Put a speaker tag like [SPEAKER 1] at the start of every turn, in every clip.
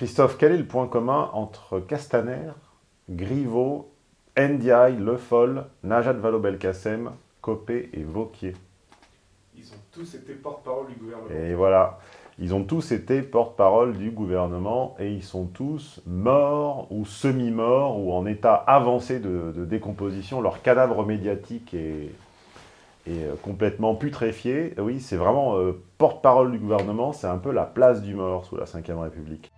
[SPEAKER 1] Christophe, quel est le point commun entre Castaner, Griveaux, Ndiaye, Le Foll, Najat Vallaud-Belkacem, Copé et Vauquier?
[SPEAKER 2] Ils ont tous été porte-parole du gouvernement.
[SPEAKER 1] Et voilà, ils ont tous été porte-parole du gouvernement et ils sont tous morts ou semi-morts ou en état avancé de, de décomposition. Leur cadavre médiatique est, est euh, complètement putréfié. Oui, c'est vraiment euh, porte-parole du gouvernement, c'est un peu la place du mort sous la Ve République.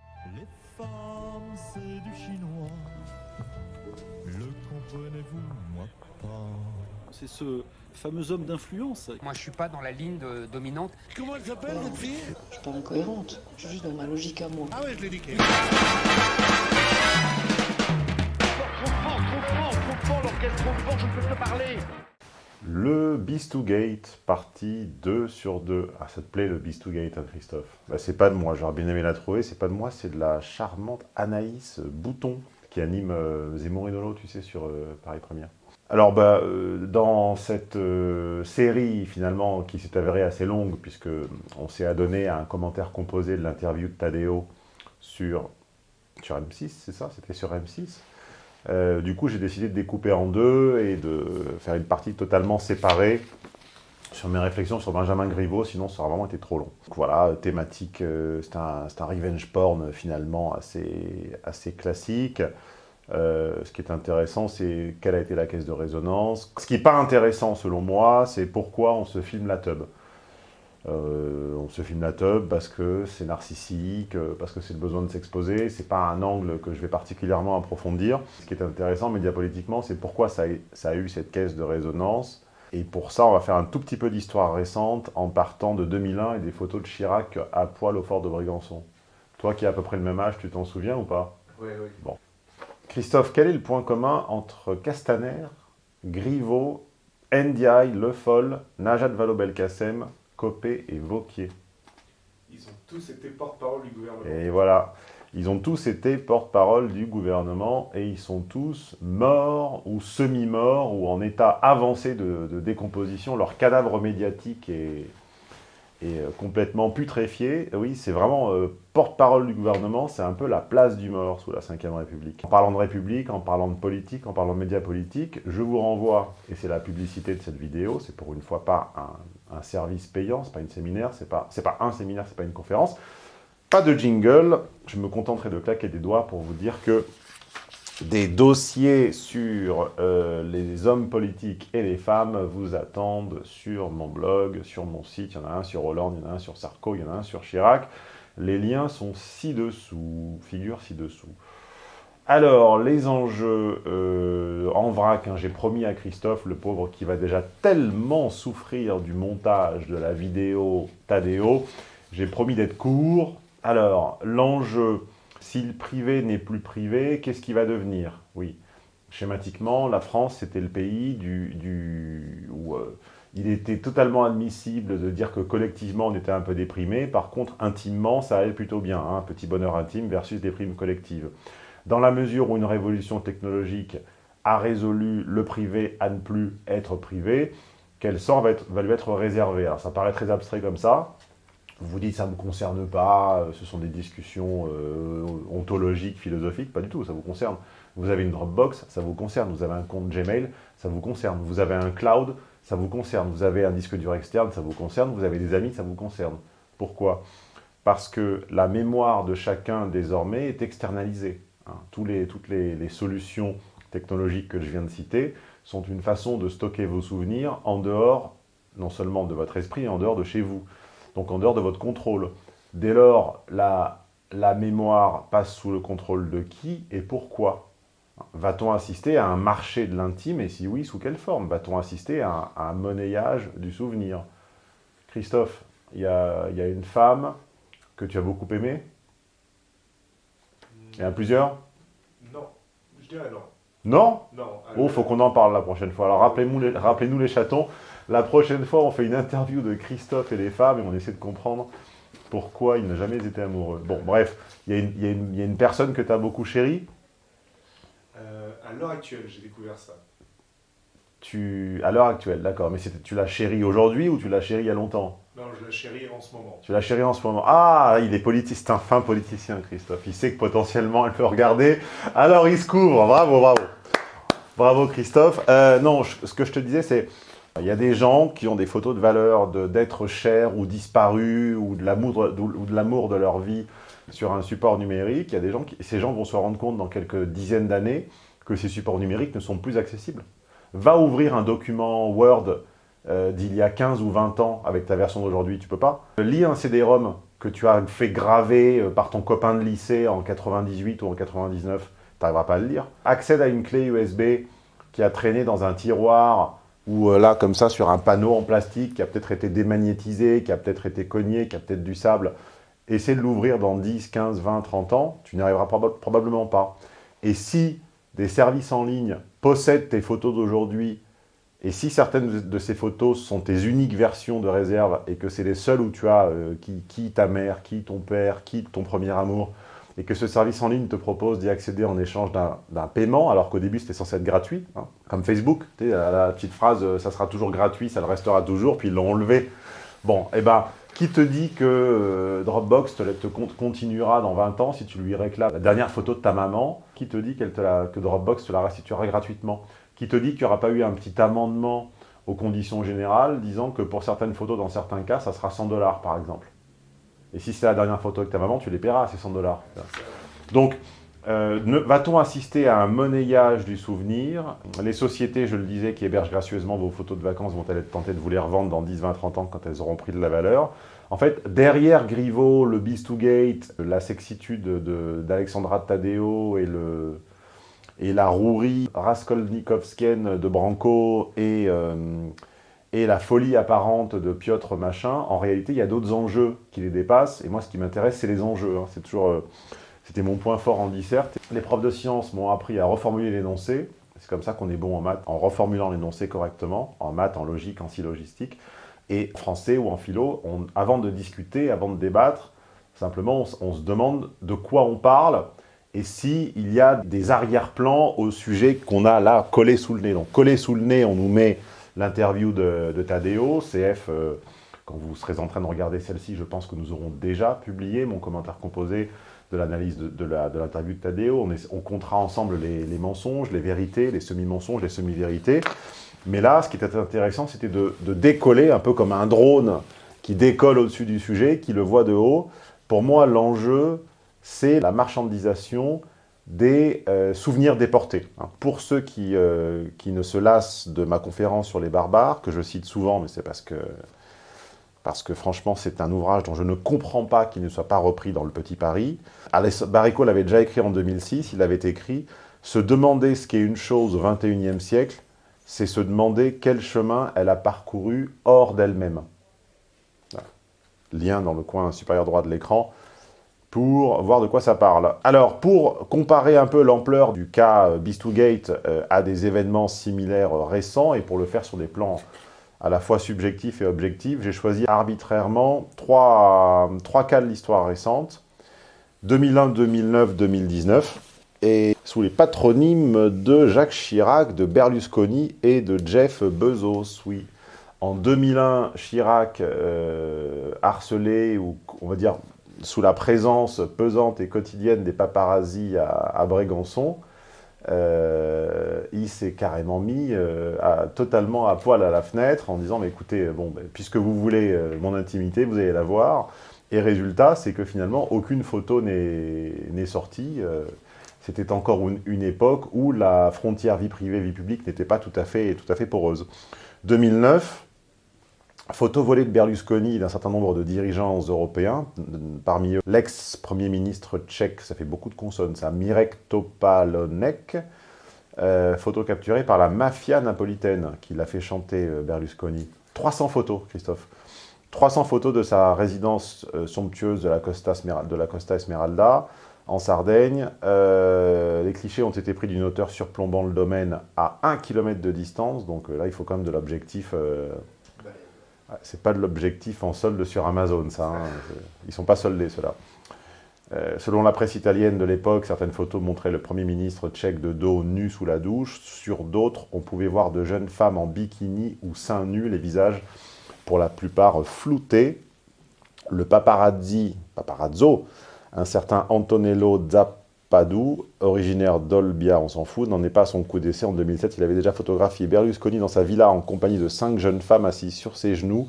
[SPEAKER 3] C'est
[SPEAKER 4] ce fameux homme d'influence.
[SPEAKER 5] Moi, je suis pas dans la ligne de- dominante.
[SPEAKER 6] Comment elle s'appelle, votre fille?
[SPEAKER 7] Je suis pas incohérente, je suis juste dans ma logique à moi.
[SPEAKER 6] Ah ouais, je l'ai niqué.
[SPEAKER 1] Le Beast-to-Gate, partie 2 sur 2. Ah, ça te plaît le Beast-to-Gate, hein, Christophe? Bah, C'est pas de moi, j'aurais bien aimé la trouver. C'est pas de moi, c'est de la charmante Anaïs Bouton, qui anime euh, Zemmour et Nolo, tu sais, sur euh, Paris Première. Alors, bah, euh, dans cette euh, série, finalement, qui s'est avérée assez longue, puisque on s'est adonné à un commentaire composé de l'interview de Tadeo sur, sur M6, c'est ça? C'était sur M6 euh, du coup, j'ai décidé de découper en deux et de faire une partie totalement séparée sur mes réflexions sur Benjamin Griveaux, sinon ça aurait vraiment été trop long. Donc voilà, thématique, c'est un, un revenge porn finalement assez, assez classique. Euh, ce qui est intéressant, c'est quelle a été la caisse de résonance. Ce qui n'est pas intéressant selon moi, c'est pourquoi on se filme la tub. Euh, on se filme la tub parce que c'est narcissique, euh, parce que c'est le besoin de s'exposer. C'est pas un angle que je vais particulièrement approfondir. Ce qui est intéressant médiapolitiquement, c'est pourquoi ça a, ça a eu cette caisse de résonance. Et pour ça, on va faire un tout petit peu d'histoire récente en partant de 2001 et des photos de Chirac à poil au fort de Brégançon. Toi qui as à peu près le même âge, tu t'en souviens ou pas?
[SPEAKER 2] Oui, oui.
[SPEAKER 1] Christophe, quel est le point commun entre Castaner, Griveaux, Ndiaye, Le Foll, Najat Vallaud-Belkacem, Copé et Vauquier?
[SPEAKER 2] Ils ont tous été porte-parole du gouvernement.
[SPEAKER 1] Et voilà, ils ont tous été porte-parole du gouvernement et ils sont tous morts ou semi-morts ou en état avancé de, de décomposition. Leur cadavre médiatique est, est euh, complètement putréfié. Oui, c'est vraiment euh, porte-parole du gouvernement, c'est un peu la place du mort sous la Ve République. En parlant de République, en parlant de politique, en parlant de médias politiques, je vous renvoie, et c'est la publicité de cette vidéo, c'est pour une fois pas un, service payant, c'est pas une séminaire, c'est pas, c'est pas un séminaire, c'est pas une conférence, pas de jingle, je me contenterai de claquer des doigts pour vous dire que des dossiers sur euh, les hommes politiques et les femmes vous attendent sur mon blog, sur mon site, il y en a un sur Hollande, il y en a un sur Sarko, il y en a un sur Chirac. Les liens sont ci-dessous, figurent ci-dessous. Alors, les enjeux euh, en vrac, hein, j'ai promis à Christophe, le pauvre, qui va déjà tellement souffrir du montage de la vidéo Tadeo, j'ai promis d'être court. Alors, l'enjeu, si le privé n'est plus privé, qu'est-ce qui va devenir? Oui, schématiquement, la France, c'était le pays où euh, il était totalement admissible de dire que collectivement, on était un peu déprimé. Par contre, intimement, ça allait plutôt bien. hein, petit bonheur intime versus déprime collective. Dans la mesure où une révolution technologique a résolu le privé à ne plus être privé, quel sort va, va lui être réservé? Alors, ça paraît très abstrait comme ça. Vous vous dites, ça ne me concerne pas, euh, ce sont des discussions euh, ontologiques, philosophiques, pas du tout, ça vous concerne. Vous avez une Dropbox, ça vous concerne. Vous avez un compte Gmail, ça vous concerne. Vous avez un cloud, ça vous concerne. Vous avez un disque dur externe, ça vous concerne. Vous avez des amis, ça vous concerne. Pourquoi? Parce que la mémoire de chacun, désormais, est externalisée. hein. Toutes les, les solutions technologiques que je viens de citer sont une façon de stocker vos souvenirs en dehors, non seulement de votre esprit, en dehors de chez vous. Donc en dehors de votre contrôle. Dès lors, la, la mémoire passe sous le contrôle de qui et pourquoi? Va-t-on assister à un marché de l'intime et si oui, sous quelle forme? Va-t-on assister à un, à un monnayage du souvenir? Christophe, il y a, y a une femme que tu as beaucoup aimée? Il y en a plusieurs?
[SPEAKER 2] Non, je dirais non.
[SPEAKER 1] Non?
[SPEAKER 2] Non.
[SPEAKER 1] Oh, faut qu'on en parle la prochaine fois. Alors rappelez-nous les, rappelez-nous les chatons. La prochaine fois, on fait une interview de Christophe et les femmes et on essaie de comprendre pourquoi il n'a jamais été amoureux. Bon, bref, il y, a une- y y a personne que tu as beaucoup chérie.
[SPEAKER 2] Euh, à l'heure actuelle, j'ai découvert ça.
[SPEAKER 1] tu, à l'heure actuelle, d'accord. Mais tu la chéris aujourd'hui ou tu la chéris il y a longtemps?
[SPEAKER 2] Non, je la chéris en ce moment.
[SPEAKER 1] Tu la chéris en ce moment. Ah, il est politique, c'est un fin politicien, Christophe. Il sait que potentiellement elle peut regarder. Alors il se couvre. Bravo, bravo. Bravo, Christophe. Euh, non, je- ce que je te disais, c'est il y a des gens qui ont des photos de valeur de- d'être chers ou disparus ou de l'amour de, leur vie sur un support numérique. Il gens ces gens vont se rendre compte dans quelques dizaines d'années que ces supports numériques ne sont plus accessibles. Va ouvrir un document Word euh, d'il y a 15 ou 20 ans avec ta version d'aujourd'hui, tu peux pas. Lis un CD-ROM que tu as fait graver euh, par ton copain de lycée en 98 ou en 99, tu n'arriveras pas à le lire. Accède à une clé USB qui a traîné dans un tiroir ou euh, là, comme ça, sur un panneau en plastique qui a peut-être été démagnétisé, qui a peut-être été cogné, qui a peut-être du sable. Essaie de l'ouvrir dans 10, 15, 20, 30 ans, tu n'y arriveras proba- probablement pas. Et si des services en ligne possèdent tes photos d'aujourd'hui et si certaines de- ces photos sont tes uniques versions de réserve et que c'est les seules où tu as euh, qui, ta mère, qui ton père, qui ton premier amour, et que ce service en ligne te propose d'y accéder en échange d'un d'un paiement, alors qu'au début c'était censé être gratuit, hein, comme Facebook, la, petite phrase euh, ça sera toujours gratuit, ça le restera toujours, puis ils l'ont enlevé. Bon, et ben, qui te dit que euh, Dropbox te, te con- continuera dans 20 ans si tu lui réclames la dernière photo de ta maman? Qui te dit te que Dropbox te la restituera gratuitement? Qui te dit qu'il n'y aura pas eu un petit amendement aux conditions générales disant que pour certaines photos, dans certains cas, ça sera 100 dollars par exemple? Et si c'est la dernière photo avec ta maman, tu les paieras ces 100 dollars. Donc, euh, va-t-on assister à un monnayage du souvenir? Les sociétés, je le disais, qui hébergent gracieusement vos photos de vacances vont-elles être tentées de vous les revendre dans 10, 20, 30 ans quand elles auront pris de la valeur? En fait, derrière Griveaux, le Beast2Gate, la sexitude de- d'Alexandra Tadeo et, la rouerie raskolnikovskienne de Branco et, euh, et la folie apparente de Piotr Machin, en réalité, il y a d'autres enjeux qui les dépassent. Et moi, ce qui m'intéresse, c'est les enjeux. hein. C'est toujours... euh, c'était mon point fort en disserte. Les profs de sciences m'ont appris à reformuler l'énoncé. C'est comme ça qu'on est bon en maths, en reformulant l'énoncé correctement, en maths, en logique, en syllogistique. Et français ou en philo, avant de discuter, avant de débattre, simplement on, se demande de quoi on parle et s'il y a des arrière-plans au sujet qu'on a là collé sous le nez. Donc collé sous le nez, on nous met l'interview de, de Tadeo, CF, euh, quand vous serez en train de regarder celle-ci, je pense que nous aurons déjà publié mon commentaire composé de l'analyse de, de l'interview de, Tadeo. On, on comptera ensemble les, les mensonges, les vérités, les semi-mensonges, les semi-vérités. Mais là, ce qui était intéressant, c'était de, de décoller un peu comme un drone qui décolle au-dessus du sujet, qui le voit de haut. Pour moi, l'enjeu, c'est la marchandisation des euh, souvenirs déportés. hein. Pour ceux qui, euh, qui ne se lassent de ma conférence sur les barbares, que je cite souvent, mais c'est parce que, parce que franchement, c'est un ouvrage dont je ne comprends pas qu'il ne soit pas repris dans Le Petit Paris. Alès Barrico l'avait déjà écrit en 2006, il avait écrit « Se demander ce qu'est une chose au XXIe siècle, c'est se demander quel chemin elle a parcouru hors d'elle-même. ». Lien dans le coin supérieur droit de l'écran pour voir de quoi ça parle. Alors, pour comparer un peu l'ampleur du cas euh, Beast2Gate euh, à des événements similaires euh, récents, et pour le faire sur des plans à la fois subjectifs et objectifs, j'ai choisi arbitrairement trois, trois cas de l'histoire récente, 2001, 2009, 2019, et sous les patronymes de Jacques Chirac, de Berlusconi et de Jeff Bezos, oui. En 2001, Chirac, euh, harcelé, ou on va dire sous la présence pesante et quotidienne des paparazzis à, à Brégançon, euh, il s'est carrément mis euh, totalement à poil à la fenêtre en disant mais écoutez, bon, ben, puisque vous voulez euh, mon intimité, vous allez la voir. Et résultat, c'est que finalement, aucune photo n'est sortie. euh, C'était encore une, une époque où la frontière vie privée, vie publique n'était pas tout à, fait, tout à fait poreuse. 2009, photo volée de Berlusconi d'un certain nombre de dirigeants européens, parmi eux l'ex-premier ministre tchèque, ça fait beaucoup de consonnes, ça, Mirek Topalonek, euh, photo capturée par la mafia napolitaine qui l'a fait chanter euh, Berlusconi. 300 photos, Christophe. 300 photos de sa résidence euh, somptueuse de la, Costa de la Costa Esmeralda, en Sardaigne. Euh, les clichés ont été pris d'une hauteur surplombant le domaine à 1 km de distance, donc là, il faut quand même de l'objectif... ah, c'est pas de l'objectif en solde sur Amazon, ça. hein. Ils sont pas soldés, ceux-là. Euh, selon la presse italienne de l'époque, certaines photos montraient le Premier ministre tchèque de dos nu sous la douche. Sur d'autres, on pouvait voir de jeunes femmes en bikini ou seins nus, les visages pour la plupart floutés. Le paparazzi, paparazzo, un certain Antonello Zappadou, originaire d'Olbia, on s'en fout, n'en est pas à son coup d'essai. En 2007, il avait déjà photographié Berlusconi dans sa villa en compagnie de cinq jeunes femmes assises sur ses genoux,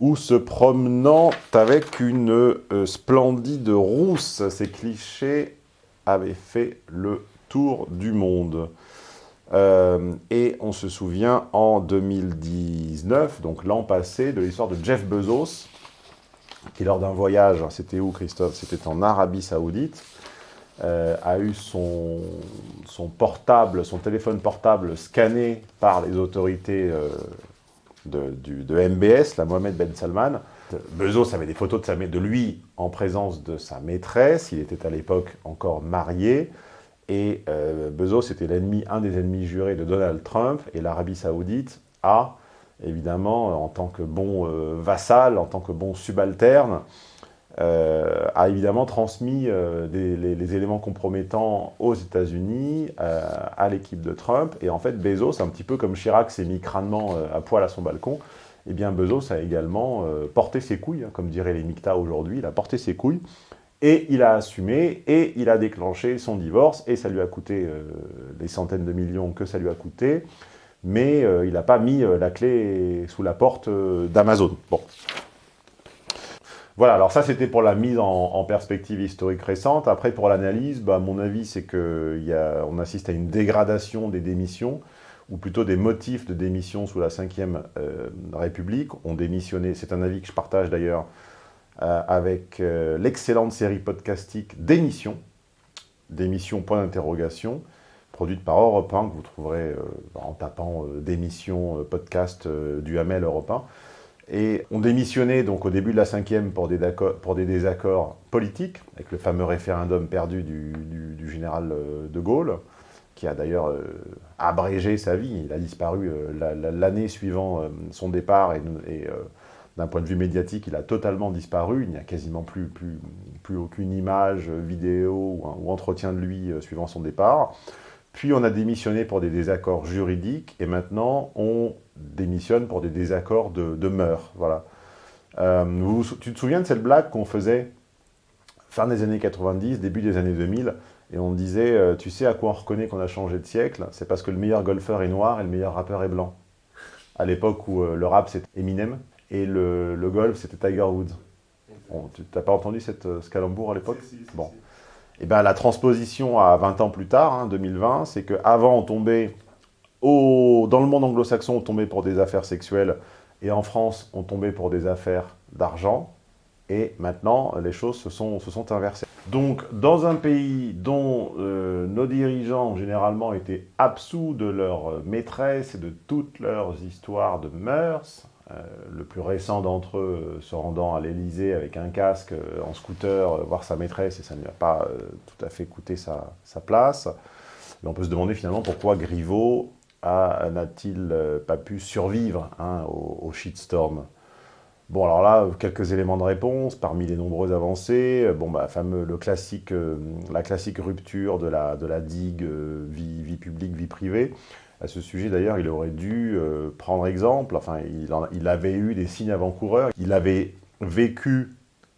[SPEAKER 1] ou se promenant avec une euh, splendide rousse. Ces clichés avaient fait le tour du monde. Euh, et on se souvient en 2019, donc l'an passé, de l'histoire de Jeff Bezos, qui lors d'un voyage, c'était où Christophe? C'était en Arabie Saoudite, euh, a eu son, portable, son téléphone portable scanné par les autorités de, MBS, la Mohamed Ben Salman. Bezos avait des photos de, sa, de lui en présence de sa maîtresse, il était à l'époque encore marié, et euh, Bezos était l'ennemi, un des ennemis jurés de Donald Trump, et l'Arabie Saoudite a, évidemment, en tant que bon euh, vassal, en tant que bon subalterne, euh, a évidemment transmis euh, les, éléments compromettants aux États-Unis, euh, à l'équipe de Trump. Et en fait, Bezos, un petit peu comme Chirac s'est mis crânement à poil à son balcon, eh bien Bezos a également porté ses couilles, hein, comme diraient les Micta aujourd'hui, il a porté ses couilles, et il a assumé, et il a déclenché son divorce, et ça lui a coûté les centaines de millions que ça lui a coûté, mais il n'a pas mis la clé sous la porte d'Amazon. Bon, voilà, alors ça c'était pour la mise en, perspective historique récente. Après pour l'analyse, bah, mon avis c'est qu'on assiste à une dégradation des démissions, ou plutôt des motifs de démission sous la Ve euh, République ont démissionné. C'est un avis que je partage d'ailleurs euh, avec euh, l'excellente série podcastique Démission, Démission point d'interrogation, produite par Europe 1, que vous trouverez en tapant Démission podcast du Hamel Europe 1. Et on démissionnait donc au début de la cinquième pour des, pour des désaccords politiques, avec le fameux référendum perdu du, général euh, de Gaulle, qui a d'ailleurs euh, abrégé sa vie. Il a disparu euh, l'année suivant son départ, et, d'un point de vue médiatique, il a totalement disparu. Il n'y a quasiment plus aucune image, vidéo ou, entretien de lui suivant son départ. Puis on a démissionné pour des désaccords juridiques, et maintenant on démissionne pour des désaccords de, de mœurs. Voilà. Euh, tu te souviens de cette blague qu'on faisait fin des années 90, début des années 2000, et on disait, euh, tu sais à quoi on reconnaît qu'on a changé de siècle? C'est parce que le meilleur golfeur est noir et le meilleur rappeur est blanc. À l'époque où euh, le rap c'était Eminem, et le, golf c'était Tiger Woods. tu n'as pas entendu cette, ce calembour à l'époque? Bon. Eh ben, la transposition à 20 ans plus tard, hein, 2020, c'est qu'avant on tombait dans le monde anglo-saxon, on tombait pour des affaires sexuelles, et en France, on tombait pour des affaires d'argent, et maintenant, les choses se sont, inversées. Donc, dans un pays dont euh, nos dirigeants, généralement, étaient absous de leur maîtresse et de toutes leurs histoires de mœurs, euh, le plus récent d'entre eux se rendant à l'Elysée avec un casque, euh, en scooter, voir sa maîtresse, et ça ne lui a pas tout à fait coûté sa, place. Mais on peut se demander finalement pourquoi Griveaux n'a-t-il euh, pas pu survivre hein, au, shitstorm Bon, alors là, quelques éléments de réponse, parmi les nombreuses avancées, euh, bon, bah, fameux, le classique, euh, la classique rupture de la, digue vie, vie, publique, vie privée. À ce sujet, d'ailleurs, il aurait dû prendre exemple, enfin, il, avait eu des signes avant-coureurs, il avait vécu,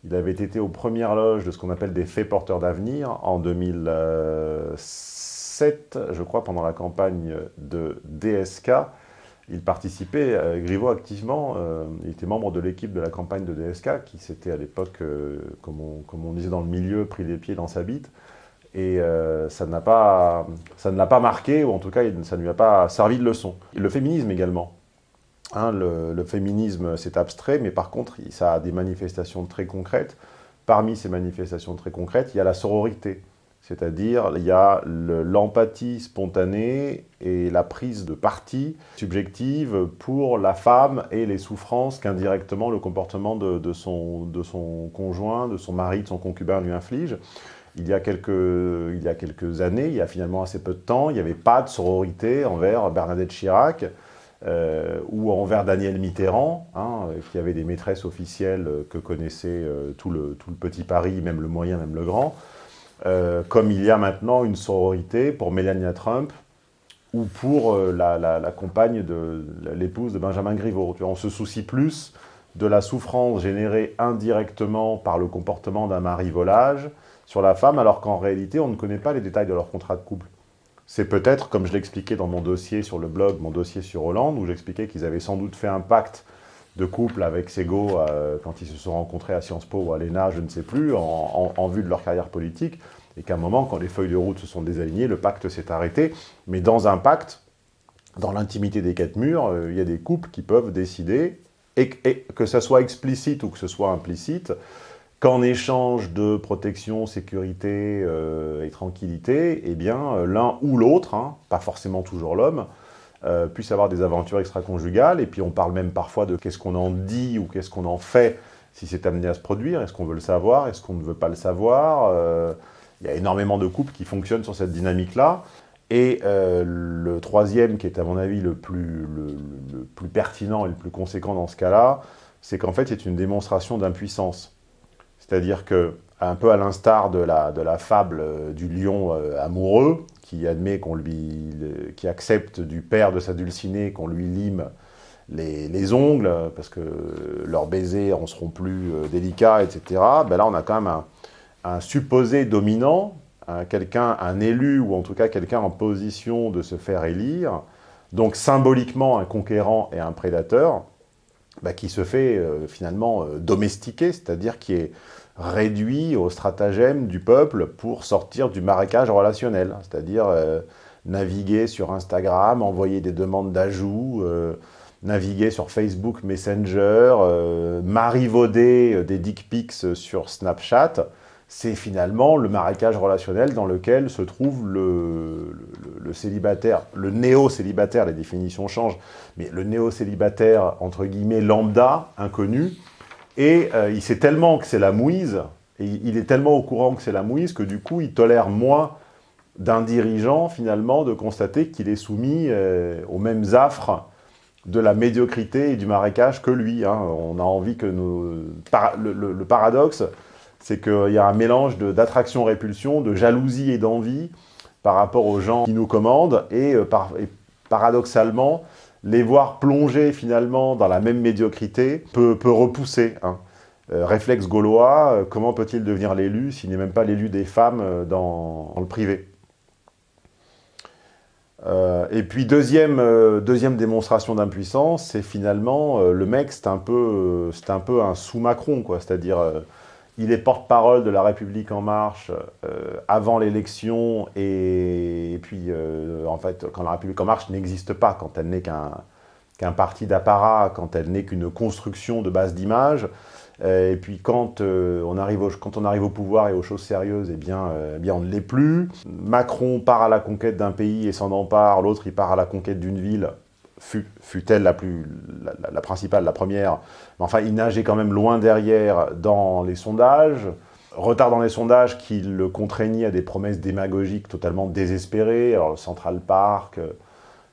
[SPEAKER 1] il avait été aux premières loges de ce qu'on appelle des faits porteurs d'avenir en 2006, je crois, pendant la campagne de DSK, il participait, euh, activement, euh, il était membre de l'équipe de la campagne de DSK, qui s'était à l'époque, euh, comme, on, disait dans le milieu, pris les pieds dans sa bite, et ça, pas, ça ne l'a pas marqué, ou en tout cas, ça ne lui a pas servi de leçon. Le féminisme également. Hein, le, féminisme, c'est abstrait, mais par contre, ça a des manifestations très concrètes. Parmi ces manifestations très concrètes, il y a la sororité. C'est-à-dire, il y a l'empathie spontanée et la prise de parti subjective pour la femme et les souffrances qu'indirectement le comportement de, son, conjoint, de son mari, de son concubin lui inflige. Il y, a quelques, il y a quelques années, il y a finalement assez peu de temps, il n'y avait pas de sororité envers Bernadette Chirac. euh, ou envers Daniel Mitterrand, hein, qui avait des maîtresses officielles que connaissait tout, le, tout, le, petit Paris, même le moyen, même le grand, comme il y a maintenant une sororité pour Melania Trump, ou pour la, la, compagne de l'épouse de Benjamin Griveaux. on se soucie plus de la souffrance générée indirectement par le comportement d'un mari volage sur la femme, alors qu'en réalité, on ne connaît pas les détails de leur contrat de couple. C'est peut-être, comme je l'expliquais dans mon dossier sur le blog, mon dossier sur Hollande, où j'expliquais qu'ils avaient sans doute fait un pacte de couple avec Sego euh, quand ils se sont rencontrés à Sciences Po ou à l'ENA, je ne sais plus, en, vue de leur carrière politique, et qu'à un moment, quand les feuilles de route se sont désalignées, le pacte s'est arrêté. Mais dans un pacte, dans l'intimité des quatre murs, euh, il y a des couples qui peuvent décider et, que ce soit explicite ou que ce soit implicite, qu'en échange de protection, sécurité euh, et tranquillité, eh bien, euh, l'un ou l'autre, hein, pas forcément toujours l'homme, euh, puisse avoir des aventures extra-conjugales, et puis on parle même parfois de qu'est-ce qu'on en dit ou qu'est-ce qu'on en fait si c'est amené à se produire, est-ce qu'on veut le savoir, est-ce qu'on ne veut pas le savoir? Il y a énormément de couples qui fonctionnent sur cette dynamique-là, et le troisième, qui est à mon avis le, plus pertinent et le plus conséquent dans ce cas-là, c'est qu'en fait, c'est une démonstration d'impuissance. C'est-à-dire que, un peu à l'instar de la, fable euh, du lion euh, amoureux, qui admet qu'on accepte du père de sa dulcinée qu'on lui lime les, les, ongles, parce que leurs baisers en seront plus délicats, etc. Ben là, on a quand même un, un supposé dominant quelqu'un, un élu, ou en tout cas quelqu'un en position de se faire élire, donc symboliquement un conquérant et un prédateur, bah, qui se fait euh, finalement euh, domestiquer, c'est-à-dire qui est réduit au stratagème du peuple pour sortir du marécage relationnel, c'est-à-dire euh, naviguer sur Instagram, envoyer des demandes d'ajout, naviguer sur Facebook Messenger, marivauder des dick pics sur Snapchat, c'est finalement le marécage relationnel dans lequel se trouve le, célibataire, le néo-célibataire, les définitions changent, mais le néo-célibataire, entre guillemets, lambda, inconnu, et euh, il sait tellement que c'est la mouise, et il est tellement au courant que c'est la mouise, que du coup, il tolère moins d'un dirigeant, finalement, de constater qu'il est soumis euh, aux mêmes affres de la médiocrité et du marécage que lui. Hein. On a envie que nos... le paradoxe, c'est qu'il y a un mélange d'attraction-répulsion, de, jalousie et d'envie par rapport aux gens qui nous commandent, et, euh, paradoxalement, les voir plonger finalement dans la même médiocrité peut, repousser. Hein. Euh, réflexe gaulois, euh, comment peut-il devenir l'élu s'il n'est même pas l'élu des femmes dans, le privé? Et puis deuxième, deuxième démonstration d'impuissance, c'est finalement le mec, c'est un, peu, un peu un sous-Macron, c'est-à-dire il est porte-parole de La République En Marche euh, avant l'élection et, puis, euh, en fait, quand La République En Marche n'existe pas, quand elle n'est qu'un parti d'apparat, quand elle n'est qu'une construction de base d'image. Euh, et puis quand, on arrive au, pouvoir et aux choses sérieuses, eh bien, eh bien on ne l'est plus. Macron part à la conquête d'un pays et s'en empare, l'autre il part à la conquête d'une ville fut-elle la, plus, la, principale, la première, mais enfin, il nageait quand même loin derrière dans les sondages, retard dans les sondages qui le contraignit à des promesses démagogiques totalement désespérées, alors Central Park,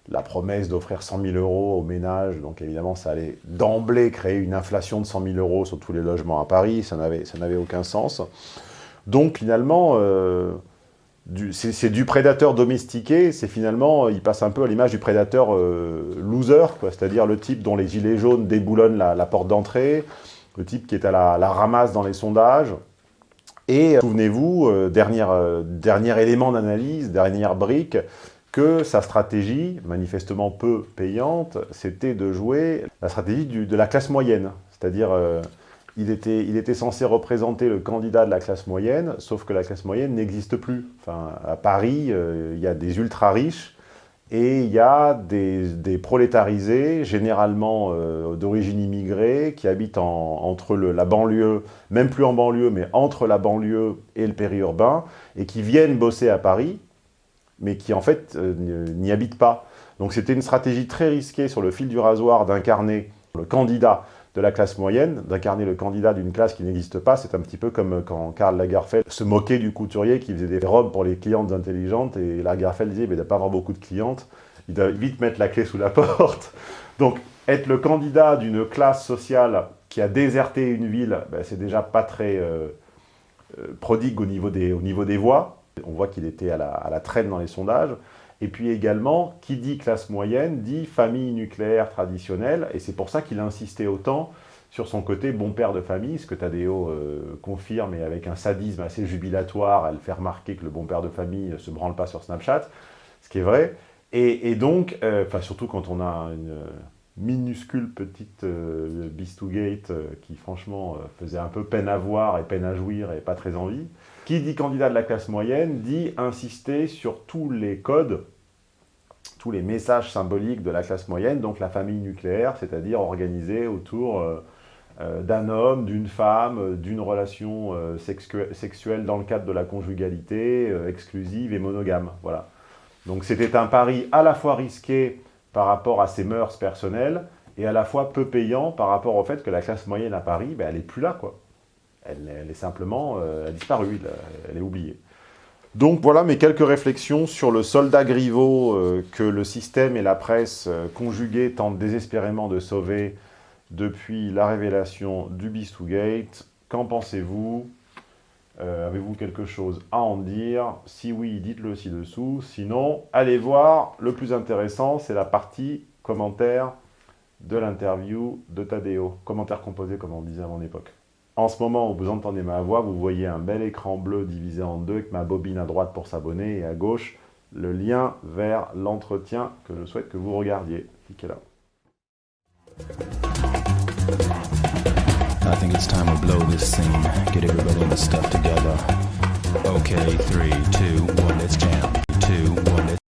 [SPEAKER 1] la promesse d'offrir 100 000 euros aux ménages, donc évidemment ça allait d'emblée créer une inflation de 100 000 euros sur tous les logements à Paris, ça n'avait aucun sens. Donc finalement, euh, c'est du prédateur domestiqué, c'est finalement, il passe un peu à l'image du prédateur euh, loser, c'est-à-dire le type dont les gilets jaunes déboulonnent la, porte d'entrée, le type qui est à la, ramasse dans les sondages. Et euh, souvenez-vous, euh, dernier, élément d'analyse, dernière brique, que sa stratégie, manifestement peu payante, c'était de jouer la stratégie de la classe moyenne, c'est-à-dire il était, censé représenter le candidat de la classe moyenne, sauf que la classe moyenne n'existe plus. Enfin, à Paris, euh, il y a des ultra-riches et il y a des, prolétarisés, généralement euh, d'origine immigrée, qui habitent entre la banlieue, même plus en banlieue, mais entre la banlieue et le périurbain, et qui viennent bosser à Paris, mais qui en fait euh, n'y habitent pas. Donc c'était une stratégie très risquée sur le fil du rasoir d'incarner le candidat de la classe moyenne, d'incarner le candidat d'une classe qui n'existe pas. C'est un petit peu comme quand Karl Lagerfeld se moquait du couturier qui faisait des robes pour les clientes intelligentes et Lagerfeld disait il ne pas avoir beaucoup de clientes. il doit vite mettre la clé sous la porte. Donc, être le candidat d'une classe sociale qui a déserté une ville, ben, c'est déjà pas très euh, euh, prodigue au niveau, des, au niveau des voix. On voit qu'il était à la, à la traîne dans les sondages. Et puis également, qui dit classe moyenne, dit famille nucléaire traditionnelle, et c'est pour ça qu'il a insisté autant sur son côté bon père de famille, ce que Tadeo euh, confirme, et avec un sadisme assez jubilatoire, elle fait remarquer que le bon père de famille ne se branle pas sur Snapchat, ce qui est vrai. Et, donc, euh, surtout quand on a une minuscule petite euh, Beast2Gate euh, qui franchement euh, faisait un peu peine à voir et peine à jouir et pas très envie. Qui dit candidat de la classe moyenne dit insister sur tous les codes, tous les messages symboliques de la classe moyenne, donc la famille nucléaire, c'est-à-dire organisée autour euh, euh, d'un homme, d'une femme, euh, d'une relation sexu- sexuelle dans le cadre de la conjugalité, exclusive et monogame. Voilà. Donc c'était un pari à la fois risqué par rapport à ses mœurs personnelles et à la fois peu payant par rapport au fait que la classe moyenne à Paris, ben, elle n'est plus là. quoi. Elle, est simplement euh, elle est oubliée. Donc voilà mes quelques réflexions sur le soldat Griveaux euh, que le système et la presse euh, conjugués tentent désespérément de sauver depuis la révélation du Beast2Gate. Qu'en pensez-vous? Euh, Avez-vous quelque chose à en dire? Si oui, dites-le ci-dessous. Sinon, allez voir, le plus intéressant, c'est la partie commentaire de l'interview de Tadeo. Commentaire composé, comme on disait à mon époque. En ce moment où vous entendez ma voix, vous voyez un bel écran bleu divisé en deux avec ma bobine à droite pour s'abonner et à gauche le lien vers l'entretien que je souhaite que vous regardiez. Cliquez là.
[SPEAKER 6] I think it's time to blow this scene. Get everybody in the stuff together. Okay, three, two, one, let's jam. Two, one, let's